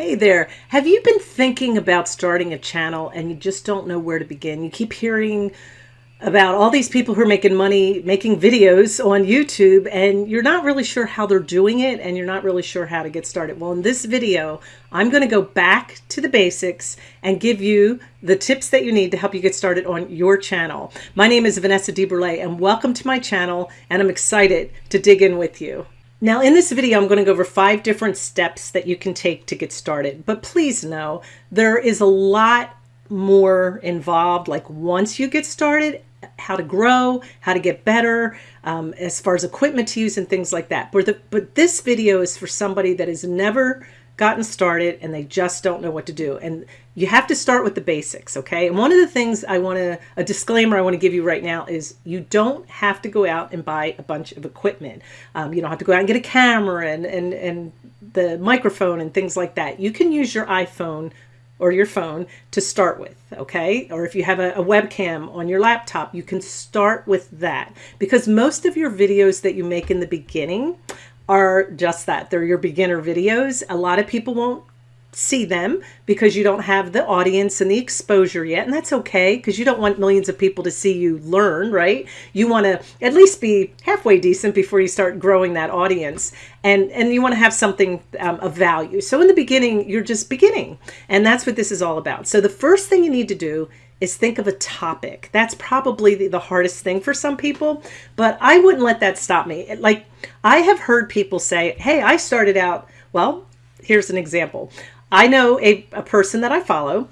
Hey there. Have you been thinking about starting a channel and you just don't know where to begin? You keep hearing about all these people who are making money making videos on YouTube and you're not really sure how they're doing it and you're not really sure how to get started. Well, in this video, I'm going to go back to the basics and give you the tips that you need to help you get started on your channel. My name is Vanessa DeBurle and welcome to my channel and I'm excited to dig in with you. Now in this video, I'm going to go over five different steps that you can take to get started. But please know there is a lot more involved. Like once you get started, how to grow, how to get better, um, as far as equipment to use and things like that. But, the, but this video is for somebody that has never gotten started and they just don't know what to do. And you have to start with the basics, okay? And one of the things I want to, a disclaimer I want to give you right now is you don't have to go out and buy a bunch of equipment. Um, you don't have to go out and get a camera and, and, and the microphone and things like that. You can use your iPhone or your phone to start with, okay? Or if you have a, a, webcam on your laptop, you can start with that because most of your videos that you make in the beginning are just that. They're your beginner videos. A lot of people won't see them because you don't have the audience and the exposure yet. And that's okay because you don't want millions of people to see you learn, right? You want to at least be halfway decent before you start growing that audience. And, and you want to have something um, of value. So in the beginning, you're just beginning. And that's what this is all about. So the first thing you need to do is think of a topic. That's probably the, the, hardest thing for some people, but I wouldn't let that stop me. Like I have heard people say, hey, I started out, well, here's an example. I know a, a person that I follow.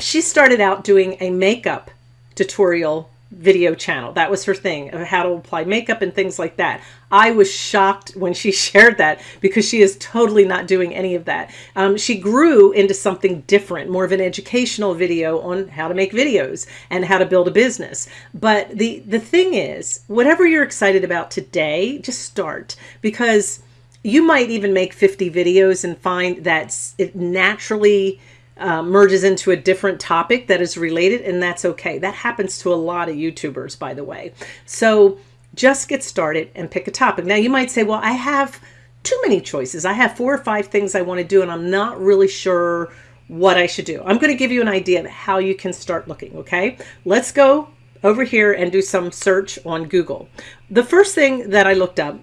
She started out doing a makeup tutorial video channel. That was her thing of how to apply makeup and things like that. I was shocked when she shared that because she is totally not doing any of that. Um, she grew into something different, more of an educational video on how to make videos and how to build a business. But the, the thing is, whatever you're excited about today, just start because you might even make 50 videos and find that it naturally uh, merges into a different topic that is related and that's okay. That happens to a lot of YouTubers, by the way. So just get started and pick a topic. Now you might say, well, I have too many choices. I have four or five things I want to do and I'm not really sure what I should do. I'm going to give you an idea of how you can start looking. Okay, let's go over here and do some search on Google. The first thing that I looked up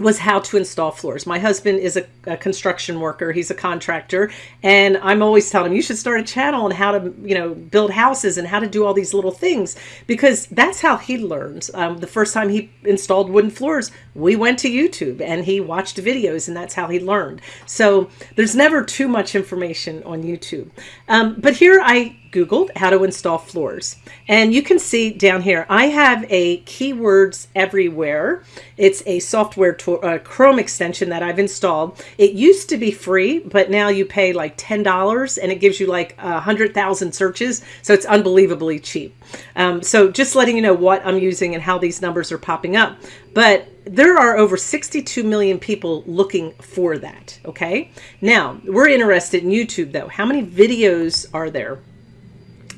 was how to install floors. My husband is a, a, construction worker. He's a contractor. And I'm always telling him, you should start a channel on how to, you know, build houses and how to do all these little things because that's how he learned. Um, the first time he installed wooden floors, we went to YouTube and he watched videos and that's how he learned. So there's never too much information on YouTube. Um, but here I Googled how to install floors. And you can see down here, I have a keywords everywhere. It's a software uh, Chrome extension that I've installed. It used to be free, but now you pay like $10 and it gives you like a hundred thousand searches. So it's unbelievably cheap. Um, so just letting you know what I'm using and how these numbers are popping up. But there are over 62 million people looking for that. Okay. Now we're interested in YouTube though. How many videos are there?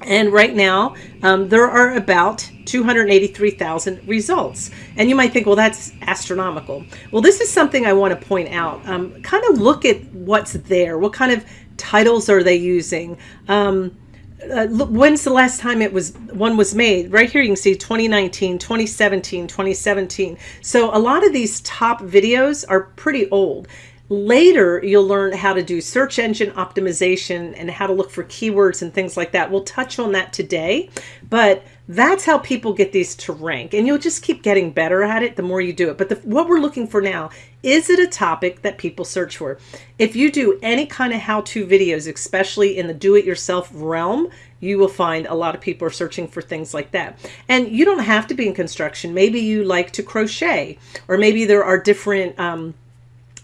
And right now, um, there are about 283,000 results. And you might think, well, that's astronomical. Well, this is something I want to point out. Um, kind of look at what's there. What kind of titles are they using? Um, uh, look, when's the last time it was one was made right here you can see 2019 2017 2017 so a lot of these top videos are pretty old Later, you'll learn how to do search engine optimization and how to look for keywords and things like that. We'll touch on that today, but that's how people get these to rank. And you'll just keep getting better at it the more you do it. But the, what we're looking for now, is it a topic that people search for? If you do any kind of how-to videos, especially in the do-it-yourself realm, you will find a lot of people are searching for things like that. And you don't have to be in construction. Maybe you like to crochet, or maybe there are different um,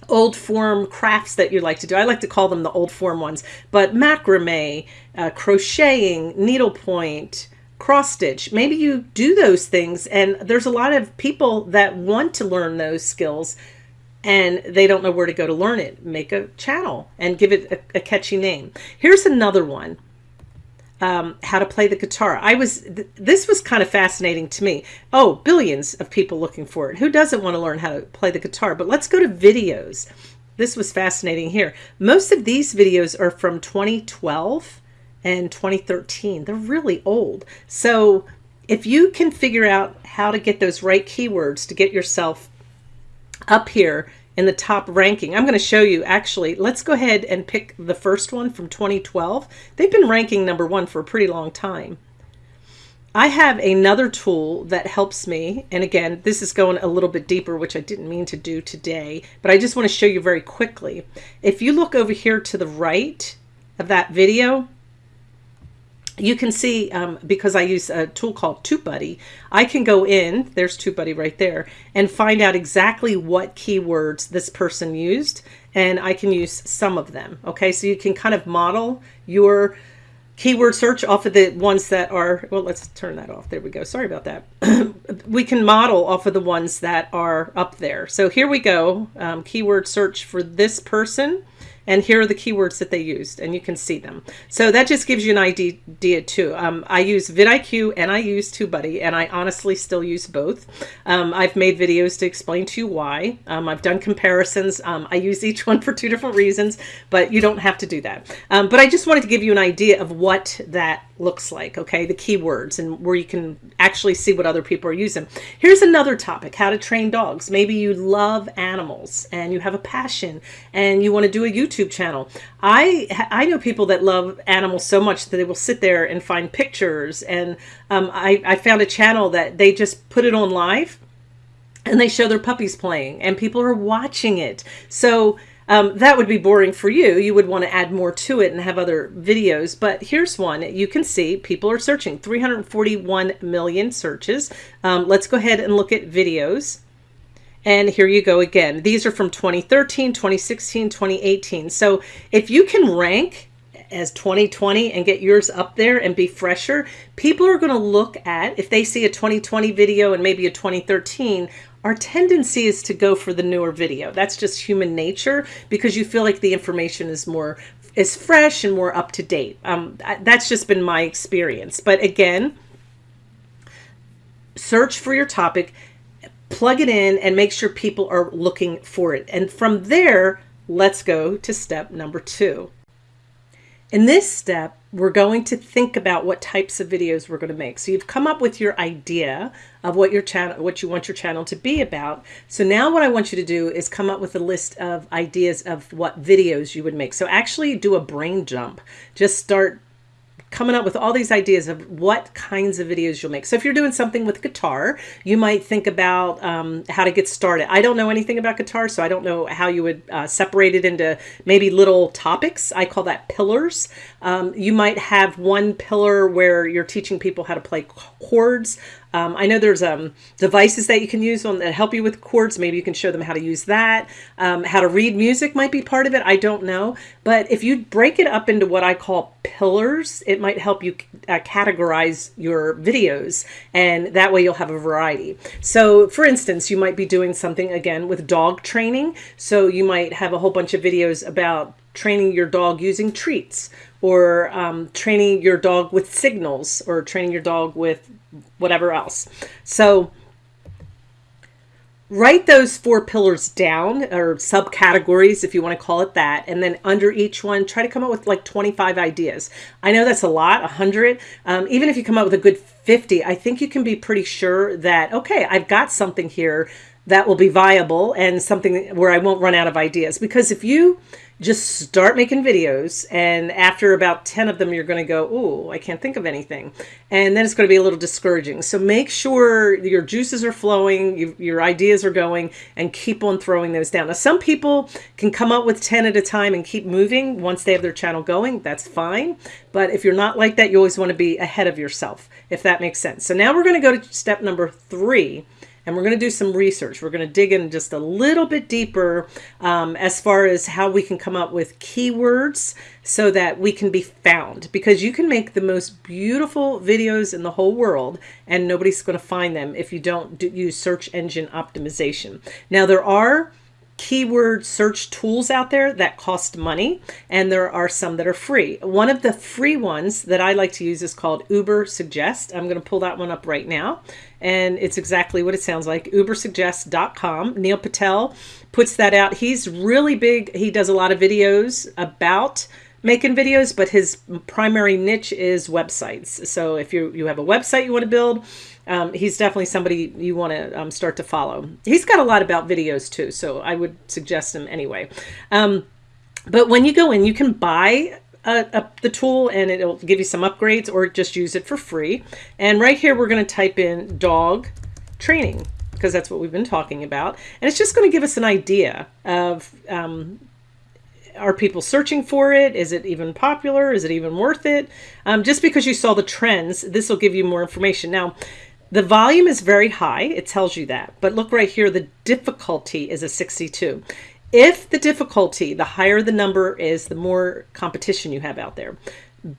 old form crafts that you like to do. I like to call them the old form ones, but macrame, uh, crocheting, needlepoint, cross stitch. Maybe you do those things and there's a lot of people that want to learn those skills and they don't know where to go to learn it. Make a channel and give it a, a catchy name. Here's another one um, how to play the guitar. I was, th this was kind of fascinating to me. Oh, billions of people looking for it. Who doesn't want to learn how to play the guitar? But let's go to videos. this was fascinating here. Most of these videos are from 2012 and 2013. They're really old. So if you can figure out how to get those right keywords to get yourself up here in the top ranking. I'm going to show you actually, let's go ahead and pick the first one from 2012. They've been ranking number one for a pretty long time. I have another tool that helps me. And again, this is going a little bit deeper, which I didn't mean to do today, but I just want to show you very quickly. If you look over here to the right of that video, you can see um, because I use a tool called TubeBuddy, I can go in, there's TubeBuddy right there, and find out exactly what keywords this person used, and I can use some of them. Okay, so you can kind of model your keyword search off of the ones that are, well, let's turn that off. There we go. Sorry about that. we can model off of the ones that are up there. So here we go. Um, keyword search for this person and here are the keywords that they used and you can see them. So that just gives you an idea too. Um, I use vidIQ and I use TubeBuddy and I honestly still use both. Um, I've made videos to explain to you why. Um, I've done comparisons. Um, I use each one for two different reasons, but you don't have to do that. Um, but I just wanted to give you an idea of what that looks like, okay, the keywords and where you can actually see what other people are using. Here's another topic, how to train dogs. Maybe you love animals and you have a passion and you want to do a YouTube channel. I I know people that love animals so much that they will sit there and find pictures and um, I, I found a channel that they just put it on live and they show their puppies playing and people are watching it. So um, that would be boring for you. You would want to add more to it and have other videos. But here's one. You can see people are searching 341 million searches. Um, let's go ahead and look at videos. And here you go again. These are from 2013, 2016, 2018. So if you can rank as 2020 and get yours up there and be fresher, people are going to look at, if they see a 2020 video and maybe a 2013, our tendency is to go for the newer video. That's just human nature because you feel like the information is more is fresh and more up to date. Um, that's just been my experience. But again, search for your topic, plug it in and make sure people are looking for it. And from there, let's go to step number two. In this step, we're going to think about what types of videos we're going to make. So you've come up with your idea of what your channel, what you want your channel to be about. So now what I want you to do is come up with a list of ideas of what videos you would make. So actually do a brain jump. Just start coming up with all these ideas of what kinds of videos you'll make. So if you're doing something with guitar, you might think about um, how to get started. I don't know anything about guitar, so I don't know how you would uh, separate it into maybe little topics. I call that pillars. Um, you might have one pillar where you're teaching people how to play chords. Um, I know there's um, devices that you can use on that help you with chords. Maybe you can show them how to use that. Um, how to read music might be part of it. I don't know. But if you break it up into what I call pillars, it might help you uh, categorize your videos. And that way you'll have a variety. So for instance, you might be doing something again with dog training. So you might have a whole bunch of videos about training your dog using treats or um, training your dog with signals or training your dog with whatever else. So write those four pillars down or subcategories if you want to call it that and then under each one try to come up with like 25 ideas i know that's a lot 100 um, even if you come up with a good 50 i think you can be pretty sure that okay i've got something here that will be viable and something where i won't run out of ideas. Because if you just start making videos and after about 10 of them you're going to go oh i can't think of anything. And then it's going to be a little discouraging. So make sure your juices are flowing you, your ideas are going and keep on throwing those down. Now some people can come up with 10 at a time and keep moving once they have their channel going. That's fine. But if you're not like that you always want to be ahead of yourself if that makes sense. So now we're going to go to step number three and we're going to do some research. We're going to dig in just a little bit deeper um, as far as how we can come up with keywords so that we can be found because you can make the most beautiful videos in the whole world and nobody's going to find them if you don't do, use search engine optimization. Now there are keyword search tools out there that cost money, and there are some that are free. One of the free ones that I like to use is called Uber Suggest. I'm going to pull that one up right now, and it's exactly what it sounds like ubersuggest.com. Neil Patel puts that out. He's really big, he does a lot of videos about making videos, but his primary niche is websites. So if you you have a website you want to build, um, he's definitely somebody you want to um, start to follow. He's got a lot about videos too, so I would suggest him anyway. Um, but when you go in, you can buy a, the tool and it'll give you some upgrades or just use it for free. And right here, we're going to type in dog training because that's what we've been talking about. And it's just going to give us an idea of um, are people searching for it? Is it even popular? Is it even worth it? Um, just because you saw the trends, this will give you more information. Now, the volume is very high. It tells you that. But look right here, the difficulty is a 62. If the difficulty, the higher the number is, the more competition you have out there.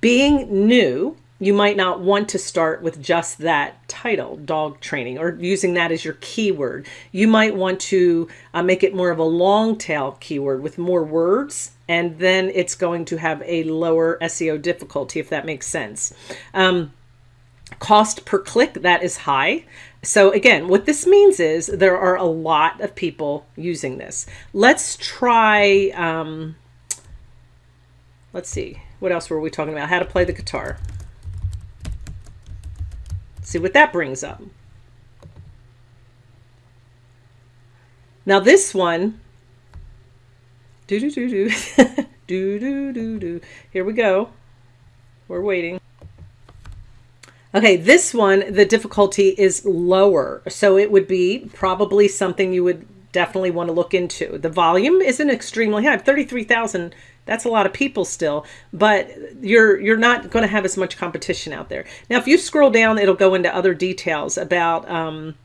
Being new, you might not want to start with just that title, dog training, or using that as your keyword. You might want to uh, make it more of a long tail keyword with more words, and then it's going to have a lower SEO difficulty, if that makes sense. Um, cost per click, that is high. So again, what this means is there are a lot of people using this. Let's try, um, let's see, what else were we talking about? How to play the guitar. See what that brings up. Now this one, do do do do, do do do do. Here we go. We're waiting. Okay, this one, the difficulty is lower. So it would be probably something you would definitely want to look into. The volume isn't extremely high. 33,000 that's a lot of people still, but you're you're not going to have as much competition out there. Now, if you scroll down, it'll go into other details about, um,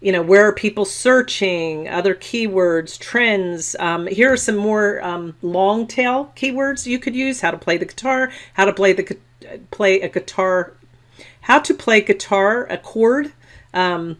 you know, where are people searching, other keywords, trends. Um, here are some more um, long tail keywords you could use: how to play the guitar, how to play the play a guitar, how to play guitar a chord. Um,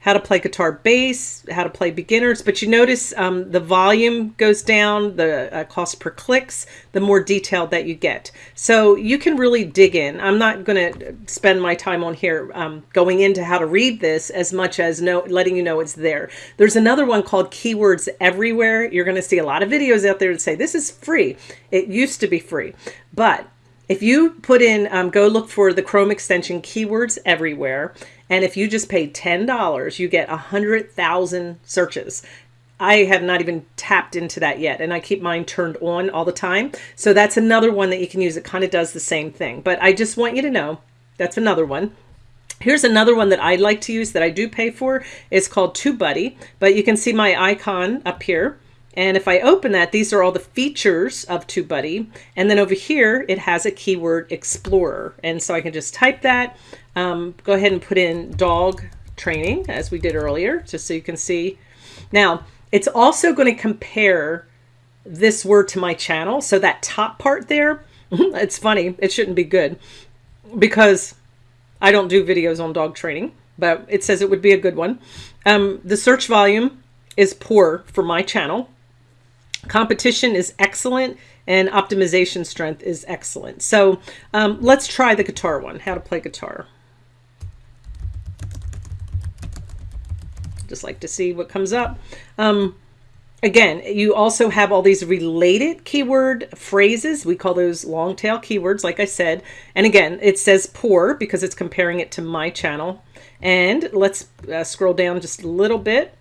how to play guitar bass, how to play beginners, but you notice um, the volume goes down, the uh, cost per clicks, the more detailed that you get. So you can really dig in. I'm not going to spend my time on here um, going into how to read this as much as know, letting you know it's there. There's another one called Keywords Everywhere. You're going to see a lot of videos out there that say this is free. It used to be free, but if you put in, um, go look for the Chrome extension Keywords Everywhere, and if you just pay $10, you get 100,000 searches. I have not even tapped into that yet, and I keep mine turned on all the time. So that's another one that you can use. It kind of does the same thing, but I just want you to know that's another one. Here's another one that I like to use that I do pay for. It's called TubeBuddy, but you can see my icon up here. And if I open that, these are all the features of TubeBuddy. And then over here, it has a keyword explorer. And so I can just type that, um, go ahead and put in dog training as we did earlier, just so you can see. Now, it's also going to compare this word to my channel. So that top part there, it's funny. It shouldn't be good because I don't do videos on dog training, but it says it would be a good one. Um, the search volume is poor for my channel Competition is excellent and optimization strength is excellent. So um, let's try the guitar one, how to play guitar. Just like to see what comes up. Um, again, you also have all these related keyword phrases. We call those long tail keywords, like I said. And again, it says poor because it's comparing it to my channel. And let's uh, scroll down just a little bit.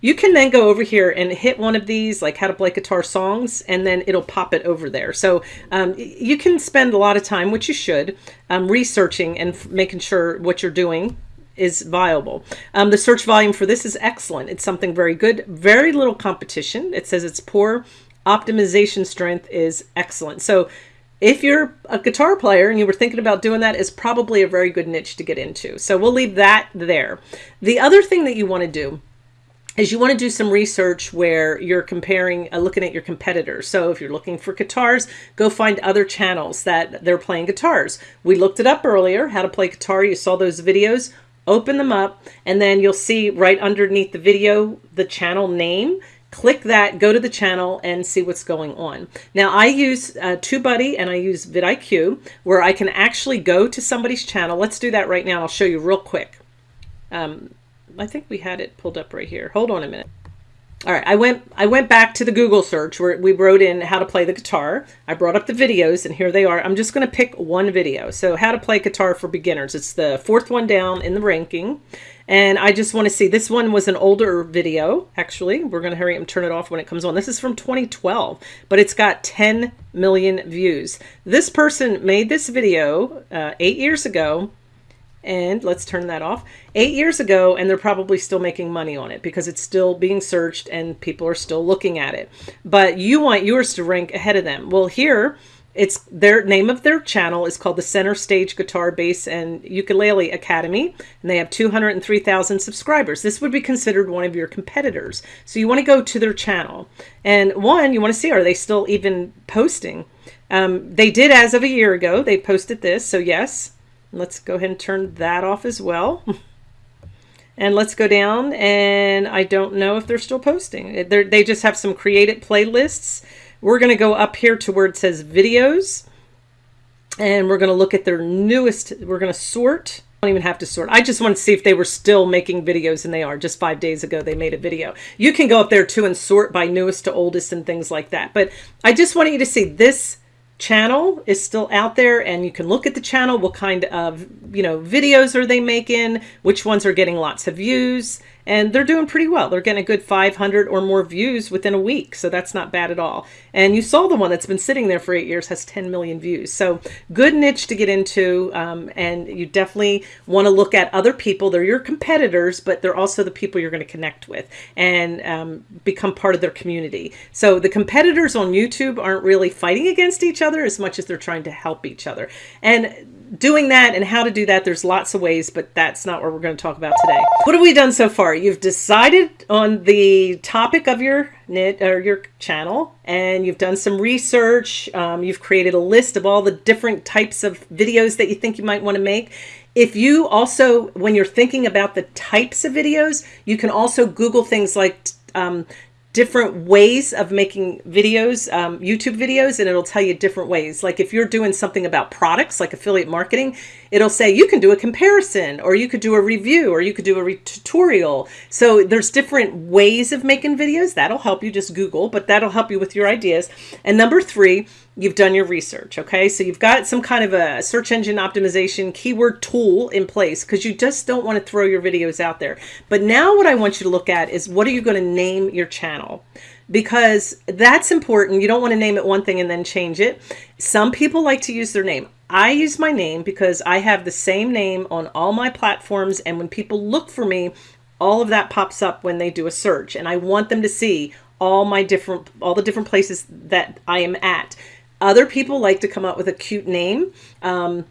You can then go over here and hit one of these, like how to play guitar songs, and then it'll pop it over there. So um, you can spend a lot of time, which you should, um, researching and making sure what you're doing is viable. Um, the search volume for this is excellent. It's something very good, very little competition. It says it's poor. Optimization strength is excellent. So if you're a guitar player and you were thinking about doing that is probably a very good niche to get into. So we'll leave that there. The other thing that you want to do is you want to do some research where you're comparing, uh, looking at your competitors. So if you're looking for guitars, go find other channels that they're playing guitars. We looked it up earlier, how to play guitar. You saw those videos, open them up, and then you'll see right underneath the video, the channel name. click that, go to the channel and see what's going on. Now I use uh, TubeBuddy and I use vidIQ where I can actually go to somebody's channel. Let's do that right now. I'll show you real quick. Um, I think we had it pulled up right here. Hold on a minute. All right, I went I went back to the Google search where we wrote in how to play the guitar. I brought up the videos and here they are. I'm just going to pick one video. So how to play guitar for beginners. It's the fourth one down in the ranking. And I just want to see, this one was an older video, actually. We're going to hurry and turn it off when it comes on. This is from 2012, but it's got 10 million views. This person made this video uh, eight years ago and let's turn that off. Eight years ago and they're probably still making money on it because it's still being searched and people are still looking at it. But you want yours to rank ahead of them. Well here it's their name of their channel is called the center stage guitar bass and ukulele academy. And they have 203,000 subscribers. This would be considered one of your competitors. So you want to go to their channel. And one you want to see are they still even posting? Um, they did as of a year ago. They posted this. So yes Let's go ahead and turn that off as well. and let's go down and I don't know if they're still posting. They're, they just have some created playlists. We're going to go up here to where it says videos and we're going to look at their newest. We're going to sort. I don't even have to sort. I just want to see if they were still making videos and they are. Just five days ago, they made a video. You can go up there too and sort by newest to oldest and things like that. But I just wanted you to see this channel is still out there and you can look at the channel what kind of you know videos are they making which ones are getting lots of views and they're doing pretty well. They're getting a good 500 or more views within a week. So that's not bad at all. And you saw the one that's been sitting there for eight years has 10 million views. So good niche to get into. Um, and you definitely want to look at other people. They're your competitors, but they're also the people you're going to connect with and um, become part of their community. So the competitors on YouTube aren't really fighting against each other as much as they're trying to help each other. And doing that and how to do that, there's lots of ways, but that's not what we're going to talk about today. What have we done so far? You've decided on the topic of your knit or your channel and you've done some research. Um, you've created a list of all the different types of videos that you think you might want to make. If you also, when you're thinking about the types of videos, you can also Google things like um, different ways of making videos, um, YouTube videos, and it'll tell you different ways. Like if you're doing something about products, like affiliate marketing, it'll say you can do a comparison or you could do a review or you could do a tutorial. So there's different ways of making videos. That'll help you just Google, but that'll help you with your ideas. And number three, you've done your research. Okay. So you've got some kind of a search engine optimization keyword tool in place because you just don't want to throw your videos out there. But now what I want you to look at is what are you going to name your channel? Because that's important. You don't want to name it one thing and then change it. Some people like to use their name. I use my name because I have the same name on all my platforms. And when people look for me, all of that pops up when they do a search. And I want them to see all my different, all the different places that I am at. Other people like to come up with a cute name. Um,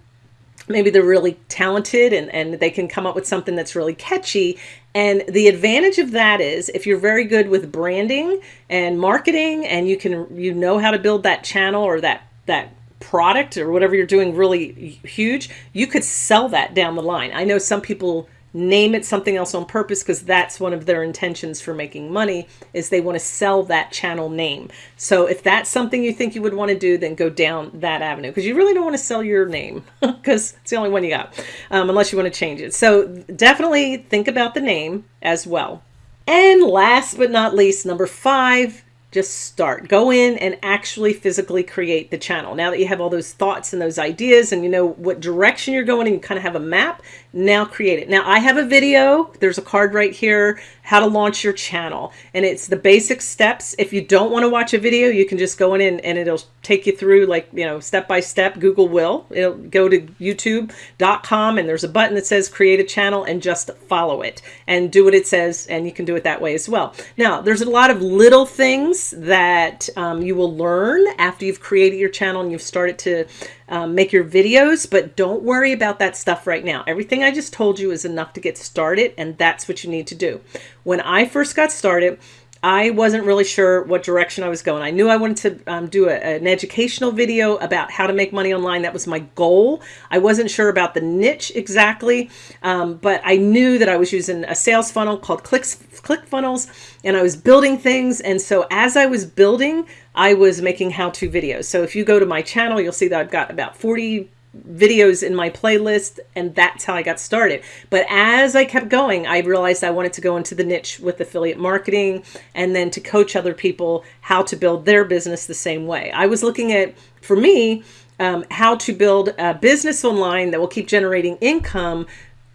maybe they're really talented and, and they can come up with something that's really catchy. And the advantage of that is if you're very good with branding and marketing and you can, you know how to build that channel or that, that product or whatever you're doing really huge, you could sell that down the line. I know some people name it something else on purpose because that's one of their intentions for making money is they want to sell that channel name. So if that's something you think you would want to do, then go down that avenue because you really don't want to sell your name because it's the only one you got um, unless you want to change it. So definitely think about the name as well. And last but not least, number five, just start. Go in and actually physically create the channel. Now that you have all those thoughts and those ideas and you know what direction you're going and you kind of have a map now create it. Now I have a video, there's a card right here, how to launch your channel. And it's the basic steps. If you don't want to watch a video, you can just go in and, and it'll take you through like, you know, step by step, Google will. It'll go to youtube.com and there's a button that says create a channel and just follow it and do what it says. And you can do it that way as well. Now there's a lot of little things that um, you will learn after you've created your channel and you've started to um, make your videos, but don't worry about that stuff right now. Everything I just told you is enough to get started, and that's what you need to do. When I first got started, I wasn't really sure what direction I was going. I knew I wanted to um, do a, an educational video about how to make money online. That was my goal. I wasn't sure about the niche exactly, um, but I knew that I was using a sales funnel called Clicks, ClickFunnels, and I was building things. And so as I was building, I was making how-to videos. So if you go to my channel, you'll see that I've got about 40 videos in my playlist and that's how I got started. But as I kept going, I realized I wanted to go into the niche with affiliate marketing and then to coach other people how to build their business the same way. I was looking at, for me, um, how to build a business online that will keep generating income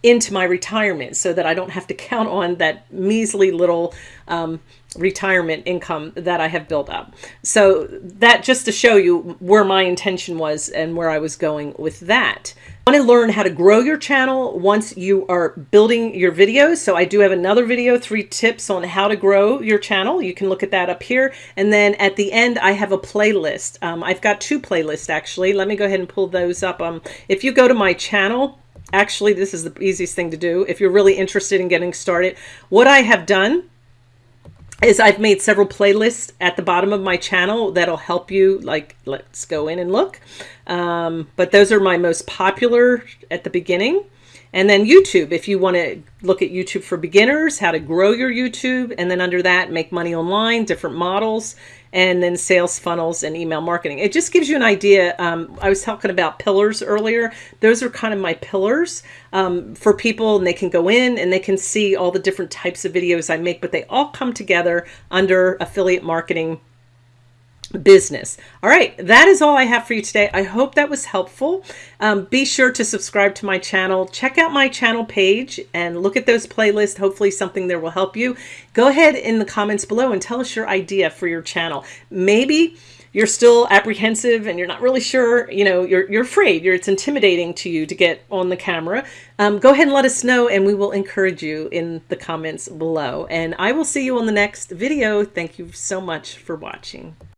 into my retirement so that I don't have to count on that measly little um, retirement income that I have built up. So that just to show you where my intention was and where I was going with that. I want to learn how to grow your channel once you are building your videos. So I do have another video, three tips on how to grow your channel. You can look at that up here. And then at the end, I have a playlist. Um, I've got two playlists actually. Let me go ahead and pull those up. Um, if you go to my channel, actually, this is the easiest thing to do. If you're really interested in getting started, what I have done is I've made several playlists at the bottom of my channel that'll help you like let's go in and look. Um, but those are my most popular at the beginning. And then YouTube if you want to look at YouTube for beginners how to grow your YouTube and then under that make money online different models and then sales funnels and email marketing. It just gives you an idea. Um, I was talking about pillars earlier. Those are kind of my pillars um, for people and they can go in and they can see all the different types of videos I make, but they all come together under affiliate marketing business. All right, that is all I have for you today. I hope that was helpful. Um, be sure to subscribe to my channel. Check out my channel page and look at those playlists. Hopefully something there will help you. Go ahead in the comments below and tell us your idea for your channel. Maybe you're still apprehensive and you're not really sure, you know, you're, you're afraid, you're, it's intimidating to you to get on the camera. Um, go ahead and let us know and we will encourage you in the comments below. And I will see you on the next video. Thank you so much for watching.